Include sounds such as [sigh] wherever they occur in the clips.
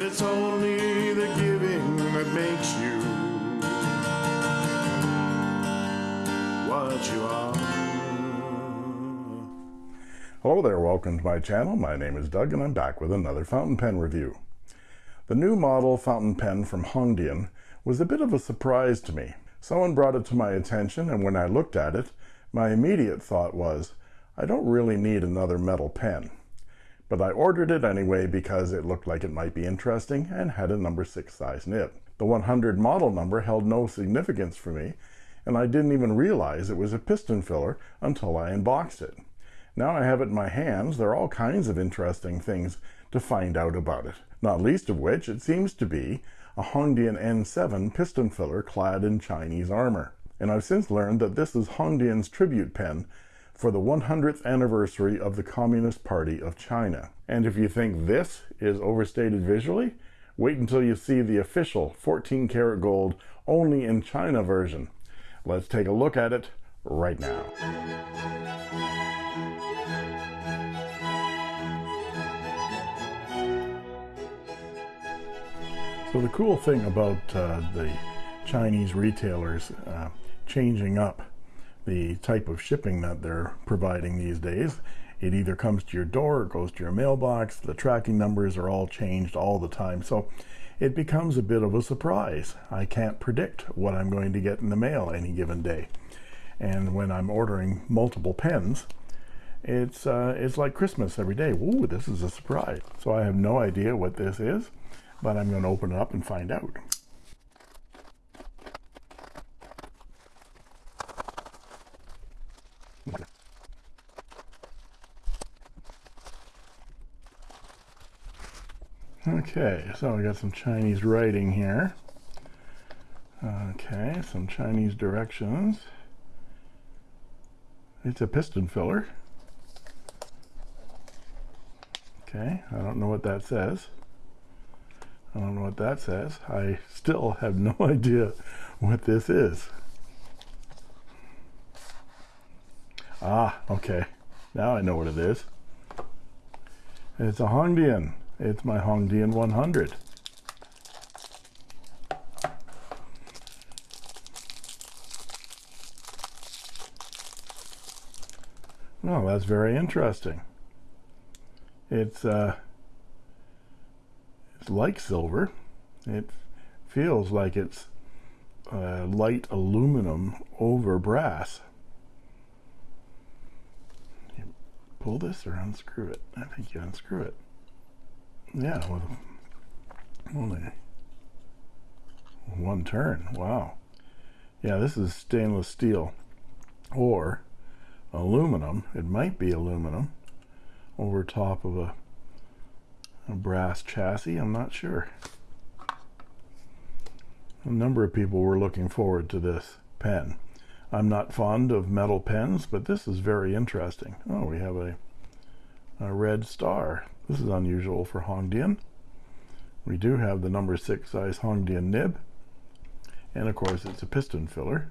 And it's only the giving that makes you what you are. Hello there, welcome to my channel. My name is Doug and I'm back with another fountain pen review. The new model fountain pen from Hongdian was a bit of a surprise to me. Someone brought it to my attention and when I looked at it, my immediate thought was, I don't really need another metal pen. But I ordered it anyway because it looked like it might be interesting and had a number 6 size nib. The 100 model number held no significance for me and I didn't even realize it was a piston filler until I unboxed it. Now I have it in my hands, there are all kinds of interesting things to find out about it. Not least of which, it seems to be a Hongdian N7 piston filler clad in Chinese armor. And I've since learned that this is Hongdian's tribute pen for the 100th anniversary of the Communist Party of China. And if you think this is overstated visually, wait until you see the official 14 karat gold only in China version. Let's take a look at it right now. So the cool thing about uh, the Chinese retailers uh, changing up the type of shipping that they're providing these days, it either comes to your door or goes to your mailbox. The tracking numbers are all changed all the time. So it becomes a bit of a surprise. I can't predict what I'm going to get in the mail any given day. And when I'm ordering multiple pens, it's uh, it's like Christmas every day. Ooh, this is a surprise. So I have no idea what this is but I'm going to open it up and find out. Okay, so we got some Chinese writing here. Okay, some Chinese directions. It's a piston filler. Okay, I don't know what that says. I don't know what that says. I still have no [laughs] idea what this is. Ah, okay. Now I know what it is. It's a Hongdian. It's my Hongdian 100. Oh, that's very interesting. It's uh, it's like silver. It feels like it's uh, light aluminum over brass. Pull this or unscrew it? I think you unscrew it. Yeah, with only one turn. Wow. Yeah, this is stainless steel or aluminum. It might be aluminum over top of a a brass chassis I'm not sure a number of people were looking forward to this pen I'm not fond of metal pens but this is very interesting oh we have a, a red star this is unusual for Hongdian. We do have the number six size Hongdian nib and of course it's a piston filler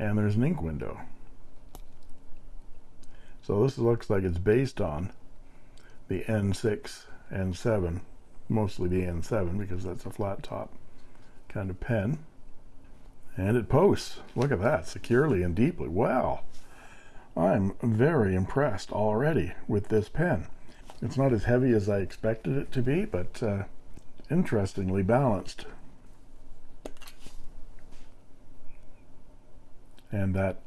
and there's an ink window. So this looks like it's based on the N6 N7 mostly the N7 because that's a flat top kind of pen. And it posts. Look at that securely and deeply. Wow. I'm very impressed already with this pen it's not as heavy as I expected it to be but uh, interestingly balanced and that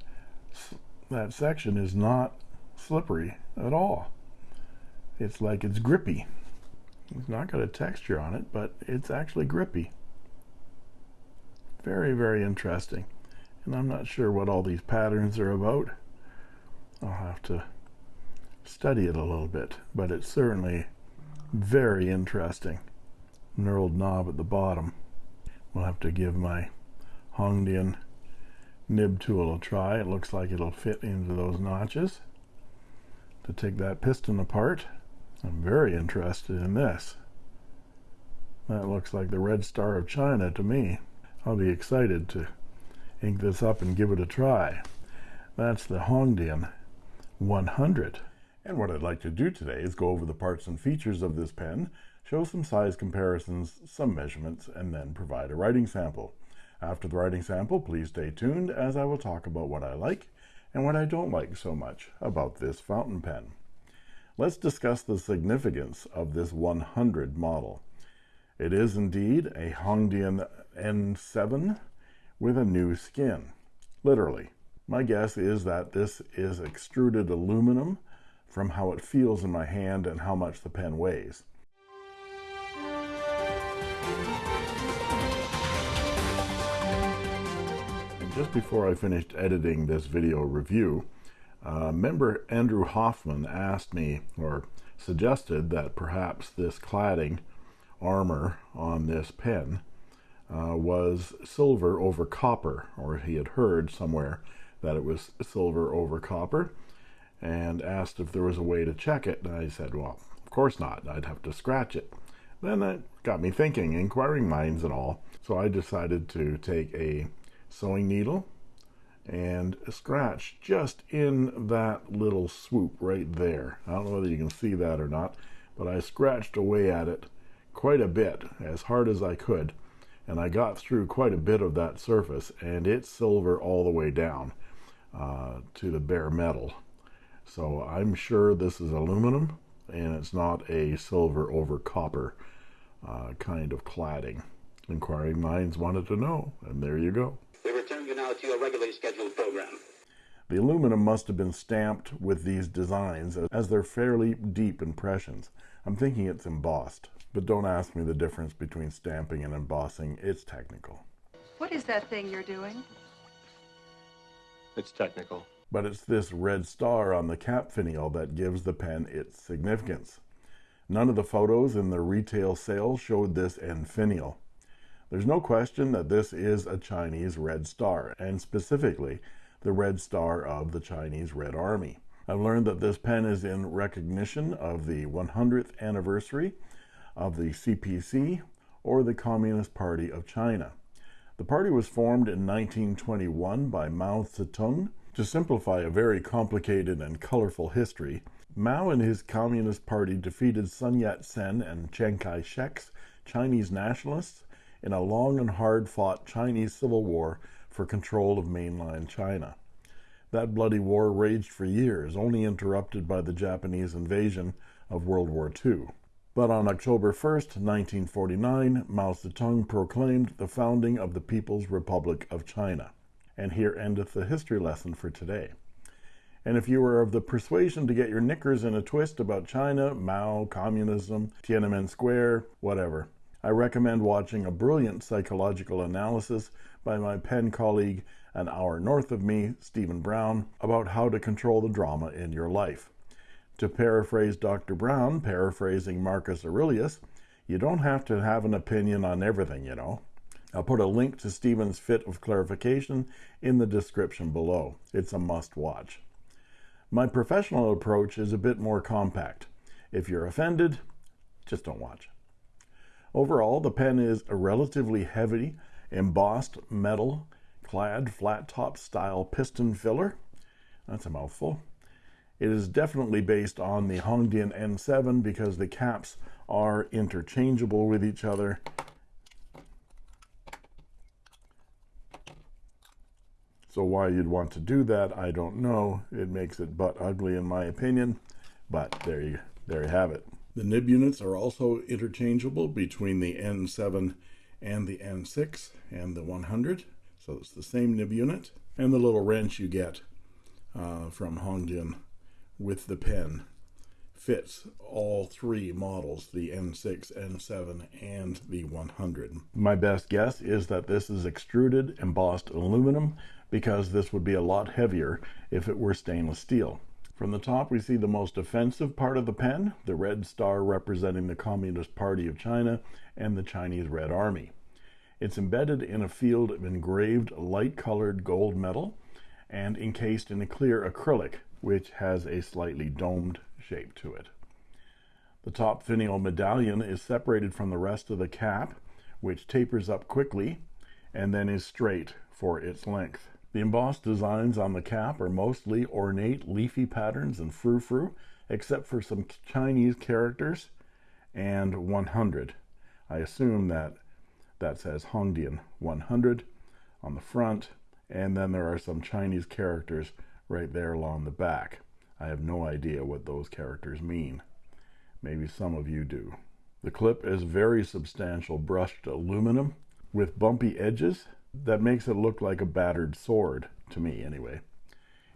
that section is not slippery at all it's like it's grippy it's not got a texture on it, but it's actually grippy. Very, very interesting. And I'm not sure what all these patterns are about. I'll have to study it a little bit, but it's certainly very interesting. Knurled knob at the bottom. We'll have to give my Hongdian nib tool a try. It looks like it'll fit into those notches. To take that piston apart, I'm very interested in this. That looks like the red star of China to me. I'll be excited to ink this up and give it a try. That's the Hongdian 100. And what I'd like to do today is go over the parts and features of this pen, show some size comparisons, some measurements, and then provide a writing sample. After the writing sample, please stay tuned as I will talk about what I like and what I don't like so much about this fountain pen. Let's discuss the significance of this 100 model. It is indeed a Hongdian N7 with a new skin, literally. My guess is that this is extruded aluminum from how it feels in my hand and how much the pen weighs. just before I finished editing this video review, uh, member Andrew Hoffman asked me or suggested that perhaps this cladding armor on this pen uh, was silver over copper, or he had heard somewhere that it was silver over copper, and asked if there was a way to check it. And I said, well, of course not. I'd have to scratch it. Then that got me thinking, inquiring minds and all. So I decided to take a sewing needle and scratch just in that little swoop right there. I don't know whether you can see that or not, but I scratched away at it quite a bit, as hard as I could, and I got through quite a bit of that surface, and it's silver all the way down uh, to the bare metal. So I'm sure this is aluminum, and it's not a silver over copper uh, kind of cladding. Inquiring minds wanted to know, and there you go. We return you now to your regularly scheduled program. The aluminum must have been stamped with these designs as they're fairly deep impressions. I'm thinking it's embossed, but don't ask me the difference between stamping and embossing. It's technical. What is that thing you're doing? It's technical. But it's this red star on the cap finial that gives the pen its significance. None of the photos in the retail sale showed this end finial. There's no question that this is a Chinese Red Star, and specifically the Red Star of the Chinese Red Army. I've learned that this pen is in recognition of the 100th anniversary of the CPC, or the Communist Party of China. The party was formed in 1921 by Mao Zedong. To simplify a very complicated and colorful history, Mao and his Communist Party defeated Sun Yat sen and Chiang Kai shek's Chinese nationalists in a long and hard fought Chinese civil war for control of mainland China. That bloody war raged for years, only interrupted by the Japanese invasion of World War II. But on October 1st, 1949, Mao Zedong proclaimed the founding of the People's Republic of China. And here endeth the history lesson for today. And if you are of the persuasion to get your knickers in a twist about China, Mao, communism, Tiananmen Square, whatever, I recommend watching a brilliant psychological analysis by my pen colleague an hour north of me, Stephen Brown, about how to control the drama in your life. To paraphrase Dr. Brown, paraphrasing Marcus Aurelius, you don't have to have an opinion on everything, you know. I'll put a link to Stephen's fit of clarification in the description below. It's a must watch. My professional approach is a bit more compact. If you're offended, just don't watch. Overall, the pen is a relatively heavy, embossed metal clad flat top style piston filler. That's a mouthful. It is definitely based on the Hongdian N7 because the caps are interchangeable with each other. So why you'd want to do that, I don't know. It makes it butt ugly in my opinion, but there you there you have it. The nib units are also interchangeable between the N7 and the N6 and the 100. So it's the same nib unit. And the little wrench you get uh, from Hongdian with the pen fits all three models, the N6, N7, and the 100. My best guess is that this is extruded embossed aluminum because this would be a lot heavier if it were stainless steel. From the top, we see the most offensive part of the pen, the red star representing the Communist Party of China and the Chinese Red Army. It's embedded in a field of engraved light-colored gold metal and encased in a clear acrylic, which has a slightly domed shape to it. The top finial medallion is separated from the rest of the cap, which tapers up quickly and then is straight for its length. The embossed designs on the cap are mostly ornate leafy patterns and frou-frou, except for some Chinese characters and 100. I assume that that says Hongdian 100 on the front, and then there are some Chinese characters right there along the back. I have no idea what those characters mean. Maybe some of you do. The clip is very substantial brushed aluminum with bumpy edges that makes it look like a battered sword, to me anyway.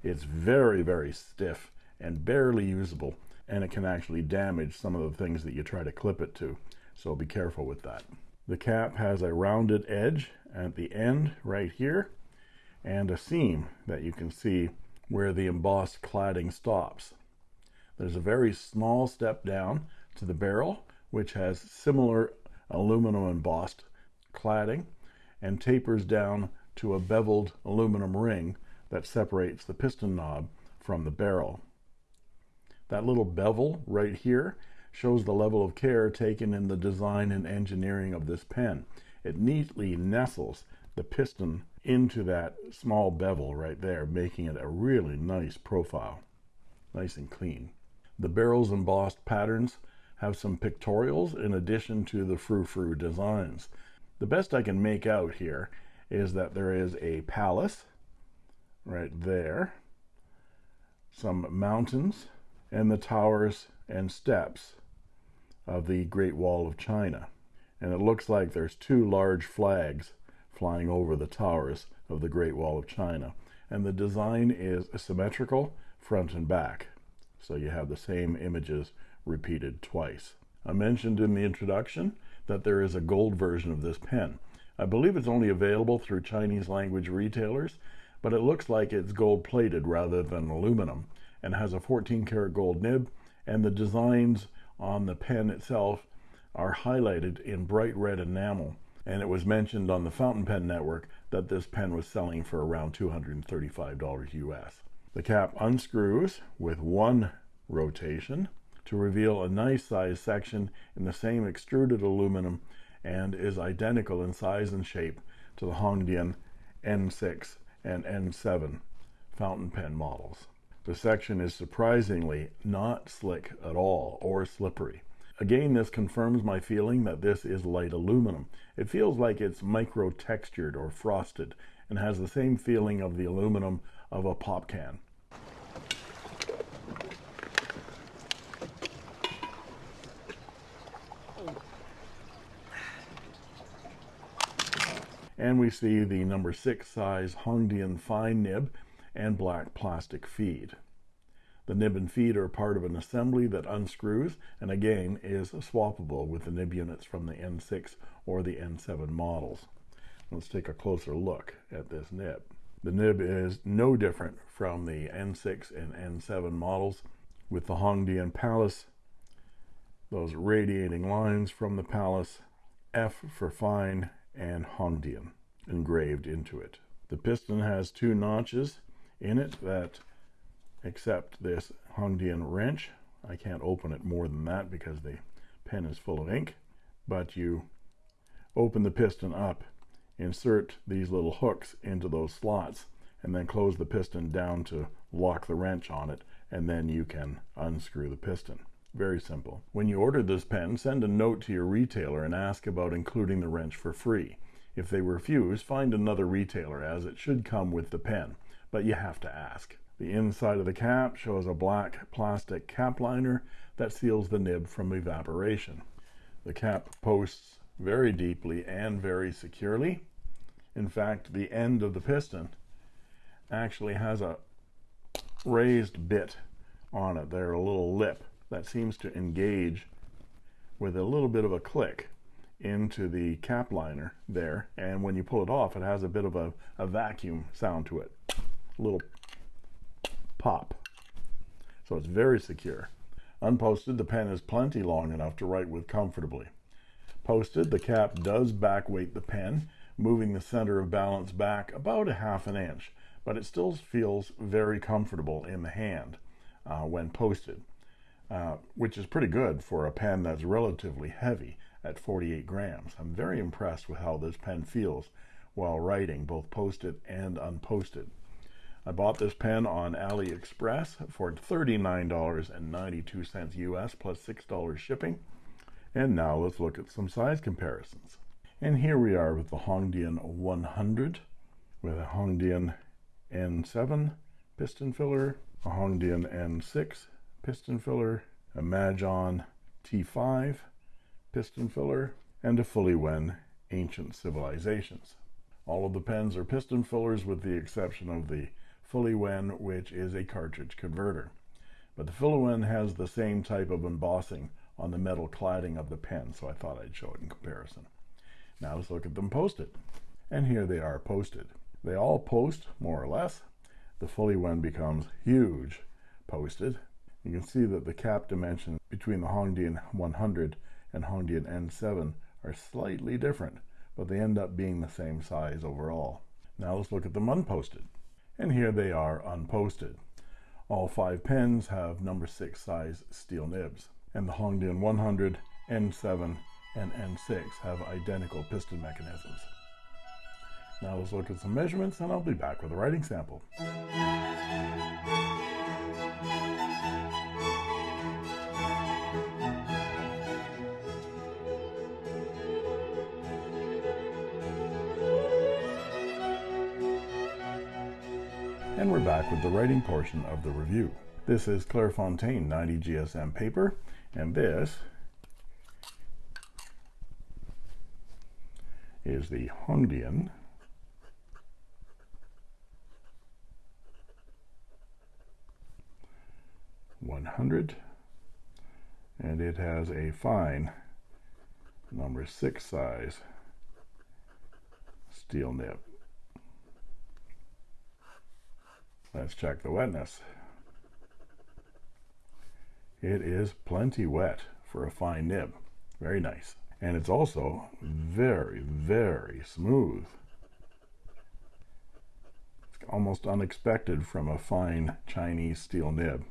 It's very, very stiff and barely usable, and it can actually damage some of the things that you try to clip it to, so be careful with that. The cap has a rounded edge at the end right here, and a seam that you can see where the embossed cladding stops. There's a very small step down to the barrel, which has similar aluminum embossed cladding and tapers down to a beveled aluminum ring that separates the piston knob from the barrel. That little bevel right here shows the level of care taken in the design and engineering of this pen. It neatly nestles the piston into that small bevel right there, making it a really nice profile, nice and clean. The barrel's embossed patterns have some pictorials in addition to the frou-frou designs. The best I can make out here is that there is a palace right there, some mountains, and the towers and steps of the Great Wall of China. And it looks like there's two large flags flying over the towers of the Great Wall of China. And the design is symmetrical front and back. So you have the same images repeated twice. I mentioned in the introduction that there is a gold version of this pen. I believe it's only available through Chinese language retailers, but it looks like it's gold plated rather than aluminum and has a 14 karat gold nib and the designs on the pen itself are highlighted in bright red enamel and it was mentioned on the fountain pen network that this pen was selling for around $235 US. The cap unscrews with one rotation to reveal a nice size section in the same extruded aluminum and is identical in size and shape to the Hongdian N6 and N7 fountain pen models. The section is surprisingly not slick at all or slippery. Again, this confirms my feeling that this is light aluminum. It feels like it's micro textured or frosted and has the same feeling of the aluminum of a pop can. And we see the number six size Hongdian fine nib and black plastic feed. The nib and feed are part of an assembly that unscrews and again is swappable with the nib units from the N6 or the N7 models. Let's take a closer look at this nib. The nib is no different from the N6 and N7 models with the Hongdian Palace, those radiating lines from the Palace, F for fine and Hongdian engraved into it. The piston has two notches in it that accept this Hongdian wrench. I can't open it more than that because the pen is full of ink, but you open the piston up, insert these little hooks into those slots, and then close the piston down to lock the wrench on it, and then you can unscrew the piston. Very simple. When you order this pen, send a note to your retailer and ask about including the wrench for free. If they refuse, find another retailer as it should come with the pen, but you have to ask. The inside of the cap shows a black plastic cap liner that seals the nib from evaporation. The cap posts very deeply and very securely. In fact, the end of the piston actually has a raised bit on it there, a little lip that seems to engage with a little bit of a click into the cap liner there. And when you pull it off, it has a bit of a, a vacuum sound to it, a little pop. So it's very secure. Unposted, the pen is plenty long enough to write with comfortably. Posted, the cap does back weight the pen, moving the center of balance back about a half an inch, but it still feels very comfortable in the hand uh, when posted, uh, which is pretty good for a pen that's relatively heavy at 48 grams. I'm very impressed with how this pen feels while writing, both posted and unposted. I bought this pen on AliExpress for $39.92 US plus $6 shipping. And now let's look at some size comparisons. And here we are with the Hongdian 100 with a Hongdian N7 piston filler, a Hongdian N6 piston filler, a Majohn T5 piston filler, and a Fuliwen Ancient Civilizations. All of the pens are piston fillers with the exception of the Fuliwen, which is a cartridge converter. But the Fuliwen has the same type of embossing on the metal cladding of the pen, so I thought I'd show it in comparison. Now let's look at them posted. And here they are posted. They all post, more or less. The Fuliwen becomes huge posted. You can see that the cap dimensions between the Hongdian 100 and Hongdian N7 are slightly different, but they end up being the same size overall. Now let's look at them unposted. And here they are unposted. All five pens have number six size steel nibs, and the Hongdian 100, N7, and N6 have identical piston mechanisms. Now let's look at some measurements and I'll be back with a writing sample. Back with the writing portion of the review. This is Clairefontaine 90 GSM paper, and this is the Hongdian one hundred and it has a fine number six size steel nib. Let's check the wetness. It is plenty wet for a fine nib. Very nice. And it's also very, very smooth. It's almost unexpected from a fine Chinese steel nib.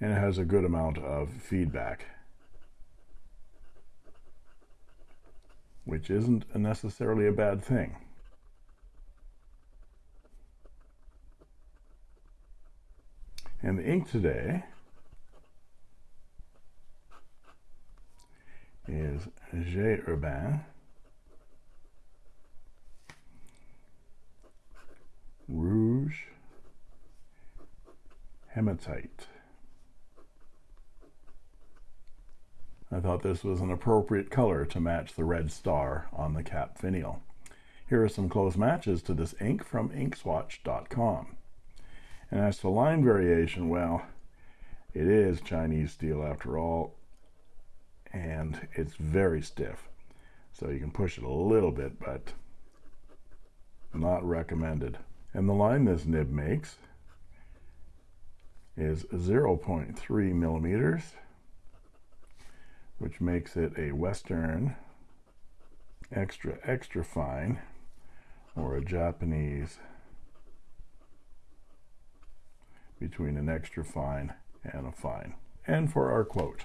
And it has a good amount of feedback. Which isn't necessarily a bad thing. And the ink today is J. Herbin Rouge Hematite. I thought this was an appropriate color to match the red star on the cap finial. Here are some close matches to this ink from inkswatch.com. And as to line variation, well, it is Chinese steel after all, and it's very stiff. So you can push it a little bit, but not recommended. And the line this nib makes is 0.3 millimeters, which makes it a Western extra, extra fine, or a Japanese between an extra fine and a fine. And for our quote,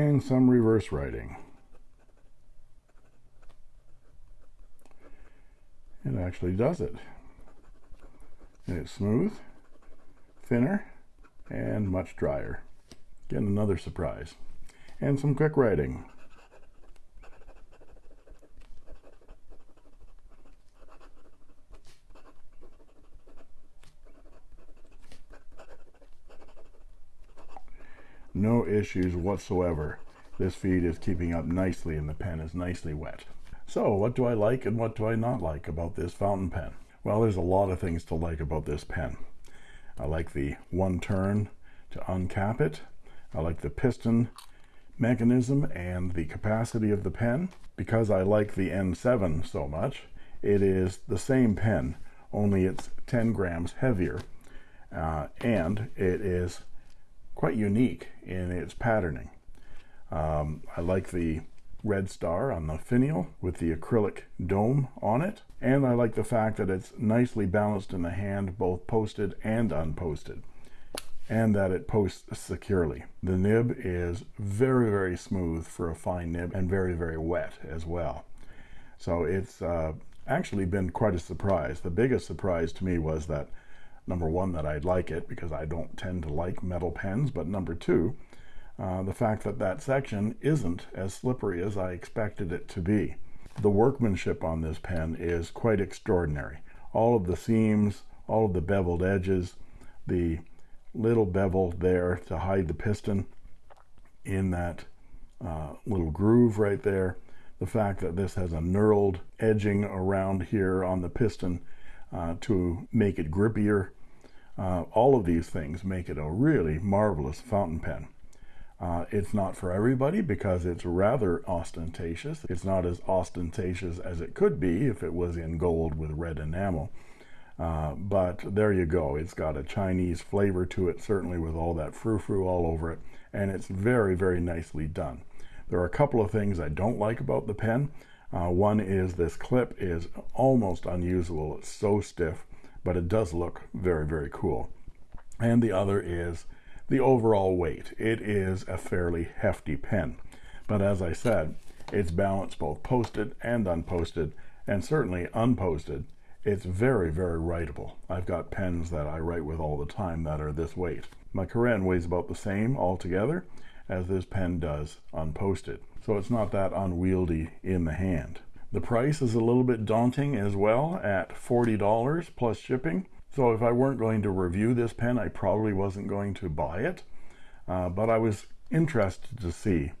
and some reverse writing. It actually does it. And it's smooth, thinner, and much drier. Again, another surprise. And some quick writing. no issues whatsoever. This feed is keeping up nicely and the pen is nicely wet. So what do I like and what do I not like about this fountain pen? Well, there's a lot of things to like about this pen. I like the one turn to uncap it. I like the piston mechanism and the capacity of the pen. Because I like the N7 so much, it is the same pen, only it's 10 grams heavier, uh, and it is quite unique in its patterning. Um, I like the red star on the finial with the acrylic dome on it, and I like the fact that it's nicely balanced in the hand, both posted and unposted, and that it posts securely. The nib is very, very smooth for a fine nib and very, very wet as well. So it's uh, actually been quite a surprise. The biggest surprise to me was that number one, that I'd like it because I don't tend to like metal pens, but number two, uh, the fact that that section isn't as slippery as I expected it to be. The workmanship on this pen is quite extraordinary. All of the seams, all of the beveled edges, the little bevel there to hide the piston in that uh, little groove right there, the fact that this has a knurled edging around here on the piston uh, to make it grippier. Uh, all of these things make it a really marvelous fountain pen. Uh, it's not for everybody because it's rather ostentatious. It's not as ostentatious as it could be if it was in gold with red enamel. Uh, but there you go. It's got a Chinese flavor to it, certainly with all that frou-frou all over it. And it's very, very nicely done. There are a couple of things I don't like about the pen. Uh, one is this clip is almost unusable. It's so stiff, but it does look very, very cool. And the other is the overall weight. It is a fairly hefty pen. But as I said, it's balanced both posted and unposted, and certainly unposted. It's very, very writable. I've got pens that I write with all the time that are this weight. My Koren weighs about the same altogether, as this pen does unposted. So it's not that unwieldy in the hand. The price is a little bit daunting as well at $40 plus shipping. So if I weren't going to review this pen, I probably wasn't going to buy it. Uh, but I was interested to see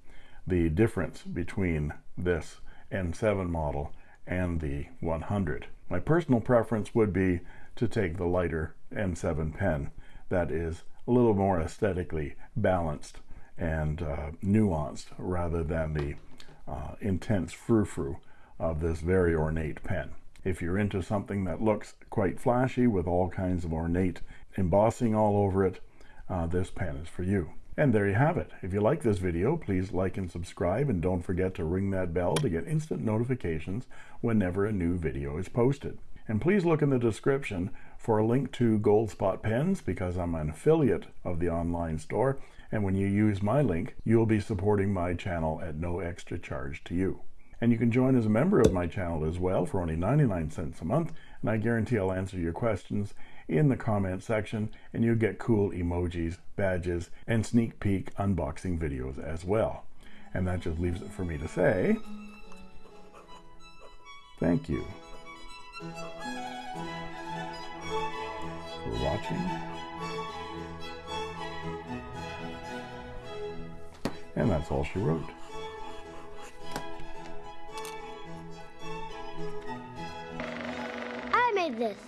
the difference between this N7 model and the 100. My personal preference would be to take the lighter N7 pen that is a little more aesthetically balanced and uh, nuanced rather than the uh, intense frou-frou of this very ornate pen. If you're into something that looks quite flashy with all kinds of ornate embossing all over it, uh, this pen is for you. And there you have it. If you like this video, please like and subscribe and don't forget to ring that bell to get instant notifications whenever a new video is posted. And please look in the description for a link to Goldspot Pens because I'm an affiliate of the online store. And when you use my link, you'll be supporting my channel at no extra charge to you. And you can join as a member of my channel as well for only 99 cents a month. And I guarantee I'll answer your questions in the comment section and you'll get cool emojis, badges, and sneak peek unboxing videos as well. And that just leaves it for me to say, thank you for watching. And that's all she wrote. I made this.